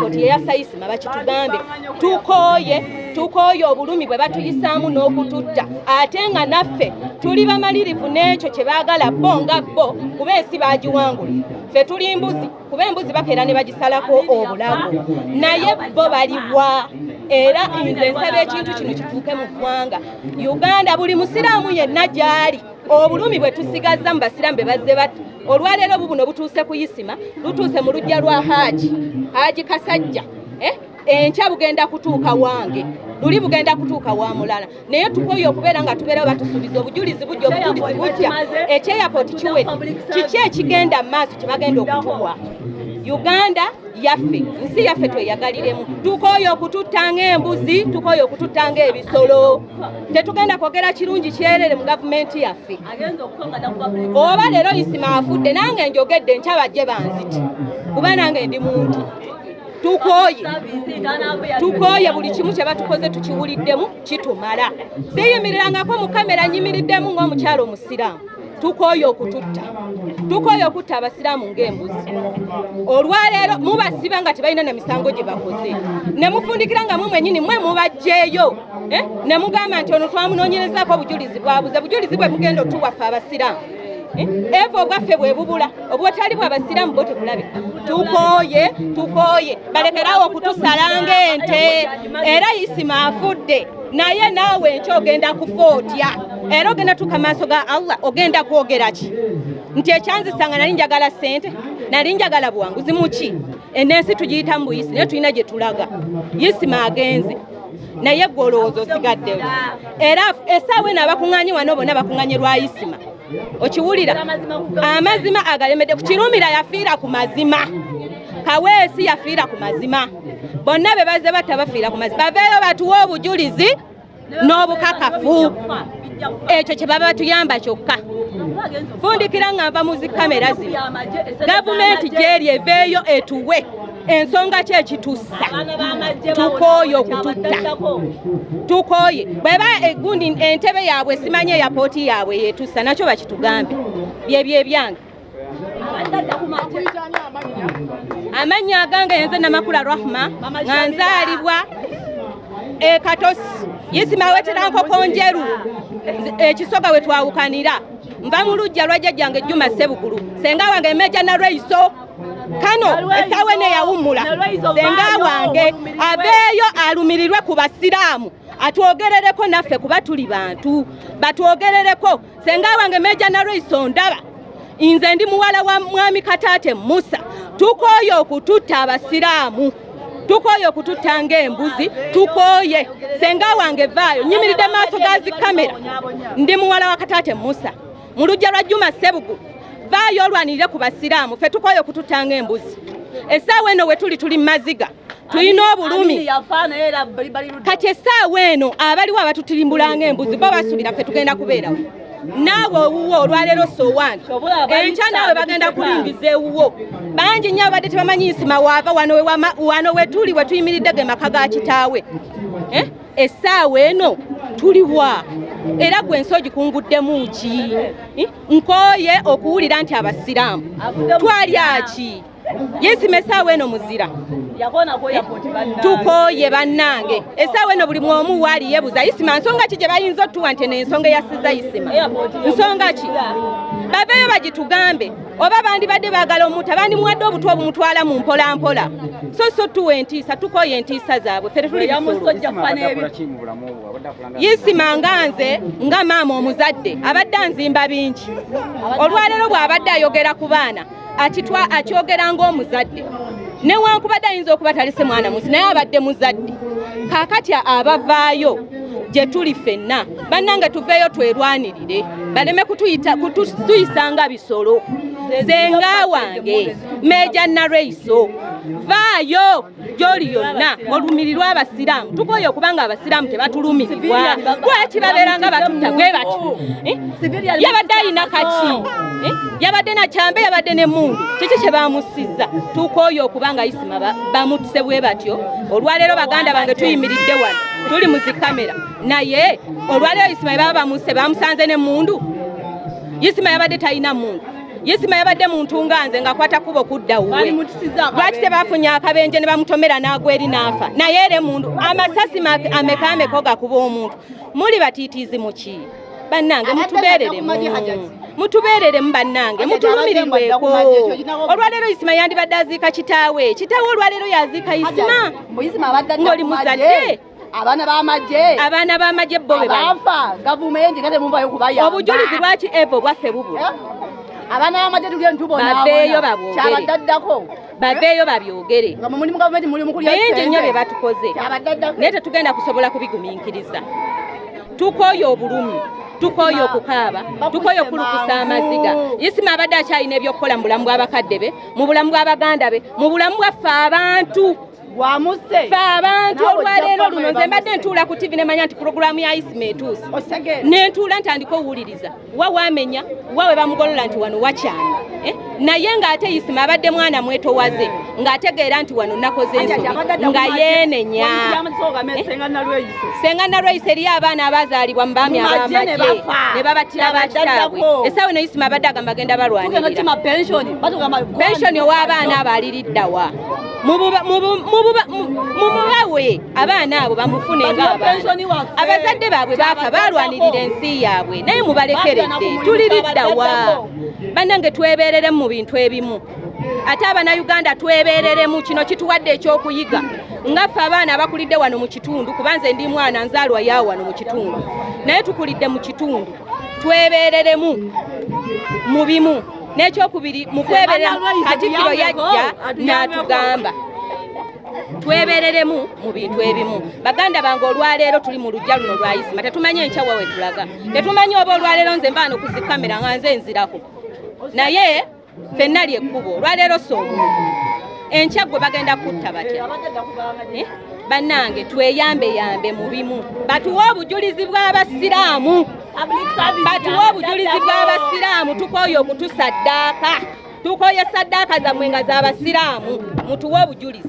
pasipoti yeyasayisima bakitugambe tukooye tukooye obulumi bwe batuyisaamu n'okututta. Ate nga naffe tuli bamalirivu n'ekyo kye baagala bo nga bo kuba ensi baagiwangula. Ffe tuli mbuzi kuba embuzi bakeera ne bagisalako obulago. Naye bo baliwa era nze nsaba ekintu kino kituuke mu ggwanga. Uganda buli musiraamu yenna gy'ali. Obulumi bwe tusigazza mu basiraamu be bazze bati olwaleero bubuno butuuse ku isima lutuuse mu lujja lwa haaji haaji kasajja eh? enkya bugenda kutuuka wange luli bugenda kutuuka wa mulala. Naye tukoye okubeera nga tubeerawo batusuubiza obujulizi bujja obujulizi bujja. Ekyeyapooti kiwedde kiki ekigenda mu maaso kye bagenda okutuwa uganda yaffe nsi yaffe tweyagaliremu. Tukoye okututta ng'embuzi tukoye okututta ng'ebisolo tetugenda kwogera kirungi kyerere mu gavumenti yaffe. Oba leero isima afudde nange njogedde nkyabajje banziti. Kuba nange ndi muntu. Tukoye tukoye buli kimu kye batukoze tukiwuliddemu kitumala. Siyimirirangako mu kamera nyimiriddemu ng'omukyalo omusiraamu tukoye okututta. Tukoye okutta abasiraamu ng'embuzi. Olwaleero mubasiba nga tebalina na misango gye bakoze. Ne mufundikira nga mwe mwenyini mwe mubajjeeyo eh? ne mugamba nti ono twamunoonyerezako obujulizi bwabuze bujulizi bwe mugenda otuwaffe abasiraamu. Eva obwaffe bwe bubula obwotali bwe abasiraamu bo tebulabe tukoye tukoye balekerawo okutusala ng'ente. Era isima afudde naye naawe enkyo ogenda kufa otya era ogenda tuka maaso ga allah ogenda kwogera ki? Nti ekyanzisanga nali njagala ssente nali njagala buwanguzi muki enensi tugiyita mu buyisi naye tulina gye tulaga. Yisima agenze naye gwe olowooza osigaddeyo era esaawa eno abakuŋŋaanye wano bonna bakuŋŋaanye lwa isima okiwulira amazima agalemedde kukirumira yafiira ku mazima. Kaweesi yafiira ku mazima. Bonna be bazze batta bafiira ku mazima. Baveeyo batuwe obujulizi n'obukakafu. Ekyo kye baba batuyamba kyokka. Fundikira nga nva mu zikamera zino. Gavumenti gyeri eveeyo etuwe. Ensonga ki ekitussa? Tukooye okututta. Tukooye. Bweba egundi entebe yaabwe simanye eyapooti yaabwe yetussa nakyo bakitugambe byebyo ebyange amannya agange yenze namakula rahma nga nzaalibwa ekatosi yisima weterankoko njeru. Ekisoga we twawukanira. Nva mu lujja lwa jjajjange jjuma sebugulu senga wange emeja na lweiso kano esaawa eno eyawummula. Senga wange aveeyo alumirirwe ku basiraamu. Atwogerereko naffe kuba tuli bantu. Batwogerereko. Senga wange meja na lweiso ndaba. Nze ndi muwala wa mwami kataate musa. Tukooye okututta abasiraamu tukooye okututta ng'embuzi tukooye senga wange vaayo nyimiridde maaso ga zikamera ndi muwala wa kataate musa mu lujja lwa juma sebugu vaayo olwanirire ku basiraamu ffe tukooye okututta ng'embuzi essaawa eno we tuli tuli mu maziga tulina obulumi. kati essaawa eno abaliwo abatutirimbula ng'embuzi bo basuubira ffe tugenda kubeerawo naawe owuwo olwaleero sowaani enkya naawe bagenda kulingiza ewuwo. Bangi nnyo abadde tebamanyi nsima waava wano we tuli we tuyimiridde ge maka ga kitaawe. Essaawa eno tuliwa era gwe ensi ogikunguddemu ki? Nkooye okuwulira nti abasiraamu. Twalyaki yesima essaawa eno muzira tukooye bannange. Essaawa eno buli mwomu waali yebuza isima nsonga ki gye bayinza otuwa nti ensonga eyasiza isima? Nsonga ki? Baveeyo bagitugambe oba bandibadde baagala omuntu abandimuwadde obutwa obumutwala mu mpolampola. So so tuwa entiisa tukooye entiisa zaabwe. Ffe yisima nga nze nga maama omuzadde abadde anzimba bingi. Olwaleero bw'abadde ayogera ku baana akyogera ng'omuzadde newankubadde ayinza okuba talise mwana musi naye abadde muzadde. Kaakati abavaayo gye tuli ffenna. Bannange tuveeyo twerwanirire baleme kutuyisanga bisolo. Zenga wange meja nalweiso vaayo gyoli yonna olumirirwa abasiraamu. Tukoye okubanga abasiraamu tebatulumirirwa. Lwaki babeeranga batutta? Bwe batyo yabadde ayina kaki? Yabadde nakyambe yabadde nemundu kiki kye bamusizza tukoye okubanga isima bamutuse bwe batyo. Olwaleero baganda bange tuyimiridde wano. Tuli mu zikamera naye olwaleero isima baba bamuse bamusanze nemundu isima yabadde talina mundu yisima yabadde muntu nga nze ng'akwata kubo kudda wuwe. Lwaki tebafunye akabenje ne bamutomera n'agwa eri n'afa? Naye ere muntu amasasi ma- ameka ameka gakuba omuntu. Muli batiitiizi muki bannange Abadde mutubeereremu mutubeereremu bannange abadde mutulumirirweko olwaleero yisima yandibadde aziika kitaawe. Kitaawe olwaleero yaziika abadde adda Ng'oli muzadde? Abaana b'amagye abaana b'amagye bo be bali. Abaafa gavumenti nga temuvayo kubayamba obujulizi lwaki evo bwaffe bubula Eh? abaana b'amagye tuli entubona Baveeyo babwogere. kyabadde addako baveeyo babyogere mu kulya bingi nnyo bye batukoze. Naye tetugenda kusobola kubigumiikiriza. Tukooye obulumi tukooye okukaaba tukooye okulukusa amaziga. Yisima abadde akyalina ebyokukola mu bulamu bw'abakadde be mu bulamu bw'abaganda be mu bulamu bwaffe abantu gwamusse ffe abantu olwaleero luno nze mbadde ntuula ku tivi nemanya nti puroguramu ya isima etuuse osegere nentuula ntandika owuliriza wa wamenya wa we bamugolola nti wano wakyama Eh? naye ng'ate isima abadde mwana mwetowaze ng'ategeera nti wano nakoze ensobi nga yeenenya. Eh? senga nalweyisa eriyo abaana abazaalibwa mu baami magye ne abamagye bafa. ne babatira Kyabadde bakitabwe addako. esaawe neisima abadde agamba agenda balwanirira. Pensioni ow'abaana abo aliriddawa mu buba- mu bu- mu buba- mu- mu mubawe abaana abo bamufune abazadde baabwe baafa balwanirira ensi yaabwe. Naye mubalekeredde tuliriddawa bannange twebeereremu mu bintu ebimu. Ate abanayuganda twebeereremu kino kituwadde ekyokuyiga. Ngaffe abaana abakulidde wano mu kitundu kuba nze ndi mwana nzaalwa yaawo wano mu kitundu. Naye tukulidde mu kitundu. Twebeereremu mu bimu n'ekyokubiri mu kweberera Lwayise katikkiro atuyambeko, yajja n'atugamba. Twebereremu mu bintu ebimu. Baganda bange olwaleero tuli mu lujja luno lwa isima tetumanyi enkyawa we tulaga. Tetumanyi oba olwaleero nze mbaano ku zikamera nga nze nzirako. Naye ffenna lyekkubo olwaleero si omuntu. Enkya gwe bagenda kutta batya? Eh? bannange tweyambeyambe mu bimu. Batuwe obujulizi bw'abasiraamu batuwe obujulizi bw'abasiraamu tukooye okutusaddaaka tukooye saddaaka zammwe nga z'abasiraamu. Mutuwe obujulizi